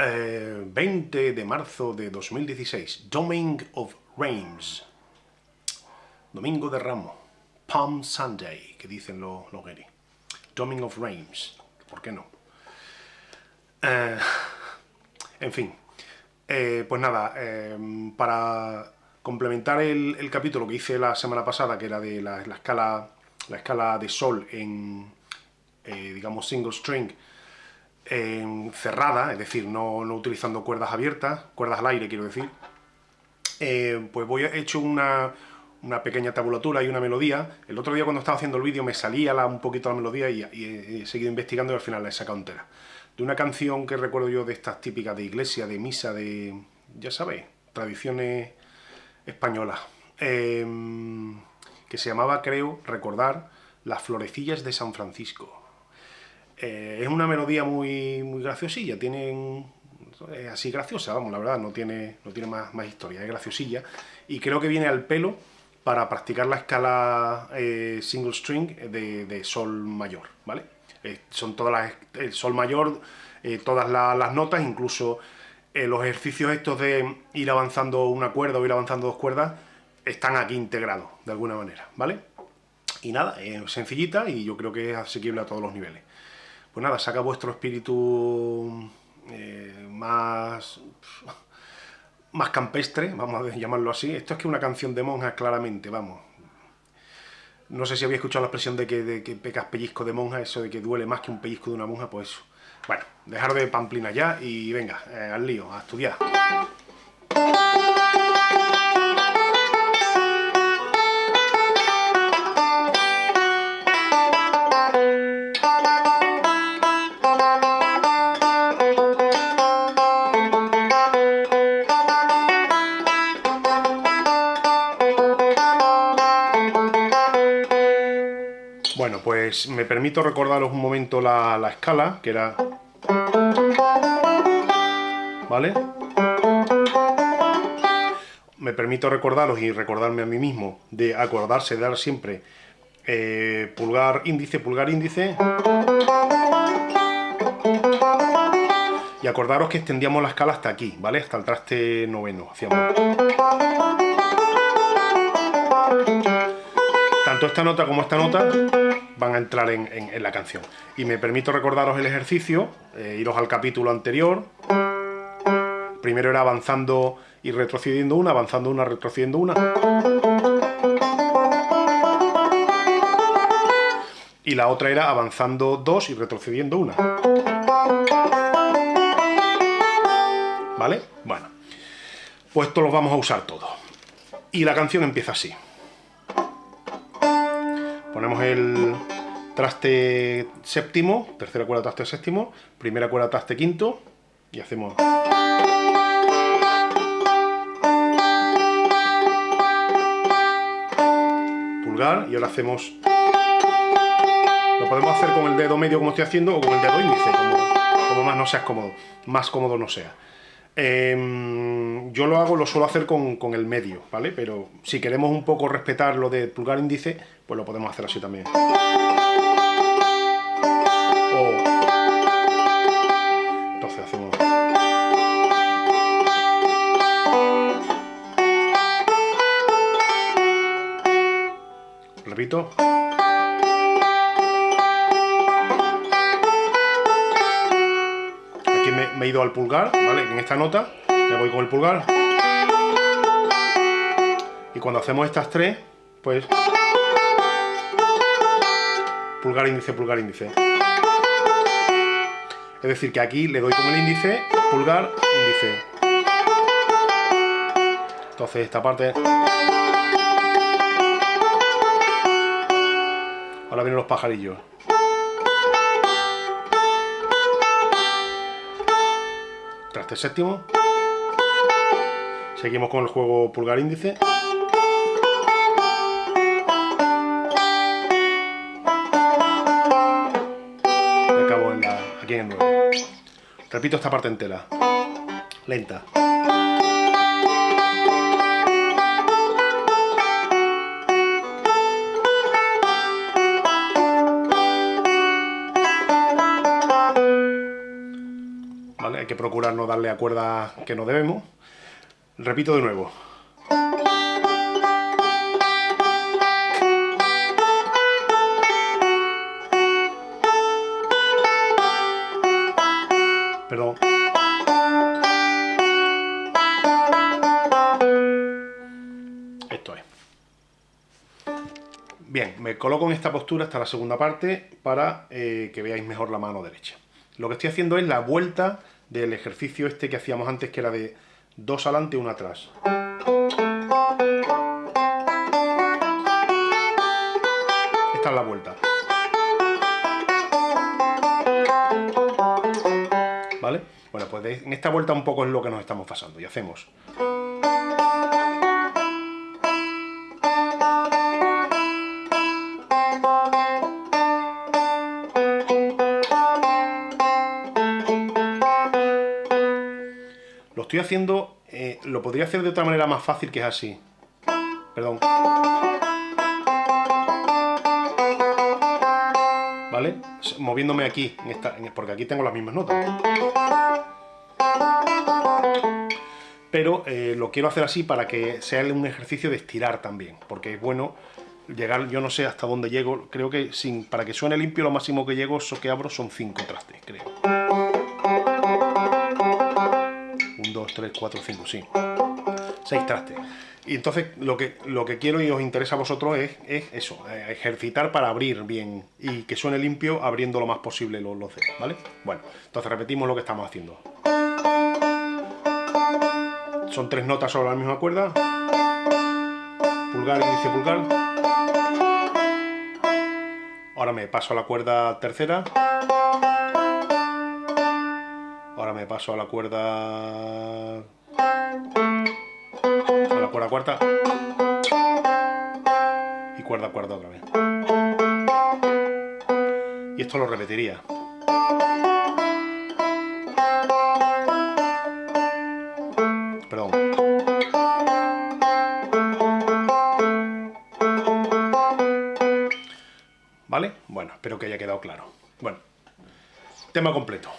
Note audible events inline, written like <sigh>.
20 eh, de marzo de 2016, Domingo of Rams, Domingo de Ramo, Palm Sunday, que dicen los, los Domingo of Rams, ¿por qué no? Eh, en fin, eh, pues nada, para complementar el, capítulo que hice la semana pasada, que era de la, escala, la escala de sol en, digamos, single string, cerrada, es decir, no, utilizando cuerdas abiertas, cuerdas al aire quiero decir, eh, pues voy he hecho una, pequeña tabulatura y una melodía. El otro día cuando estaba haciendo el vídeo me salía la, un poquito la melodía y, he seguido investigando y al final la he sacado entera. De una canción que recuerdo yo de estas típicas de iglesia, de misa, de, ya sabéis, tradiciones españolas, em, que se llamaba, creo, recordar, Las florecillas de San Francisco. Eh, es una melodía muy, muy graciosilla, tiene es así graciosa, vamos, la verdad, no tiene, no tiene más, más historia, es graciosilla, y creo que viene al pelo para practicar la escala eh, single string de, sol mayor, ¿vale? Eh, son todas las, el sol mayor, todas las notas, incluso los ejercicios estos de ir avanzando una cuerda o ir avanzando dos cuerdas, están aquí integrados, de alguna manera, ¿vale? Y nada, es sencillita y yo creo que es asequible a todos los niveles pues nada, saca vuestro espíritu eh, más, <laughs> más campestre, vamos a llamarlo así. Esto es que una canción de monjas, claramente, vamos. No sé si habéis escuchado la expresión de que, de que pecas pellizco de monja, eso de que duele más que un pellizco de una monja, pues Bueno, dejar de pamplina ya y venga, eh, al lío, a estudiar. Pues me permito recordaros un momento la, escala, que era... ¿Vale? Me permito recordaros y recordarme a mí mismo de acordarse de dar siempre eh, pulgar índice, pulgar índice. Y acordaros que extendíamos la escala hasta aquí, ¿vale? Hasta el traste noveno. Hacíamos... Tanto esta nota como esta nota van a entrar en, la canción. Y me permito recordaros el ejercicio, eh, iros al capítulo anterior. Primero era avanzando y retrocediendo una, avanzando una, retrocediendo una. Y la otra era avanzando dos y retrocediendo una. ¿Vale? Bueno, pues esto lo vamos a usar todos. Y la canción empieza así. Ponemos el traste séptimo, tercera cuerda traste séptimo, primera cuerda traste quinto y hacemos... Pulgar y ahora hacemos... Lo podemos hacer con el dedo medio como estoy haciendo o con el dedo índice, como, más no seas cómodo, más cómodo no sea. Em, yo lo hago, lo suelo hacer con, con, el medio, ¿vale? Pero si queremos un poco respetar lo de pulgar índice, pues lo podemos hacer así también. Entonces hacemos... Repito. Aquí me, he ido al pulgar, ¿vale? En esta nota me voy con el pulgar. Y cuando hacemos estas tres, pues pulgar, índice, pulgar, índice. Es decir, que aquí le doy con el índice, pulgar, índice. Entonces esta parte... Ahora vienen los pajarillos. Séptimo. Seguimos con el juego pulgar índice. Repito esta parte entera. Lenta. Hay que procurar no darle a cuerdas que no debemos. Repito de nuevo. Perdón. Esto es. Bien, me coloco en esta postura hasta la segunda parte para eh, que veáis mejor la mano derecha. Lo que estoy haciendo es la vuelta del ejercicio este que hacíamos antes, que era de dos adelante, y uno atrás. Esta es la vuelta. ¿Vale? Bueno, pues en esta vuelta un poco es lo que nos estamos pasando. Y hacemos... Lo estoy haciendo, eh, lo podría hacer de otra manera más fácil que es así. Perdón. ¿Vale? Moviéndome aquí, porque aquí tengo las mismas notas. Pero eh, lo quiero hacer así para que sea un ejercicio de estirar también, porque es bueno llegar, yo no sé hasta dónde llego, creo que sin, para que suene limpio lo máximo que llego, eso que abro son 5 trastes, creo. 2, 3, 4, 5, sí. 6 trastes. Y entonces lo que, lo que quiero y os interesa a vosotros es, eso, eh, ejercitar para abrir bien y que suene limpio abriendo lo más posible los, los dedos, ¿vale? Bueno, entonces repetimos lo que estamos haciendo. Son tres notas sobre la misma cuerda. Pulgar, índice, pulgar. Ahora me paso a la cuerda tercera paso a la cuerda... A la cuerda cuarta. Y cuerda cuarta otra vez. Y esto lo repetiría. Perdón. ¿Vale? Bueno, espero que haya quedado claro. Bueno, tema completo.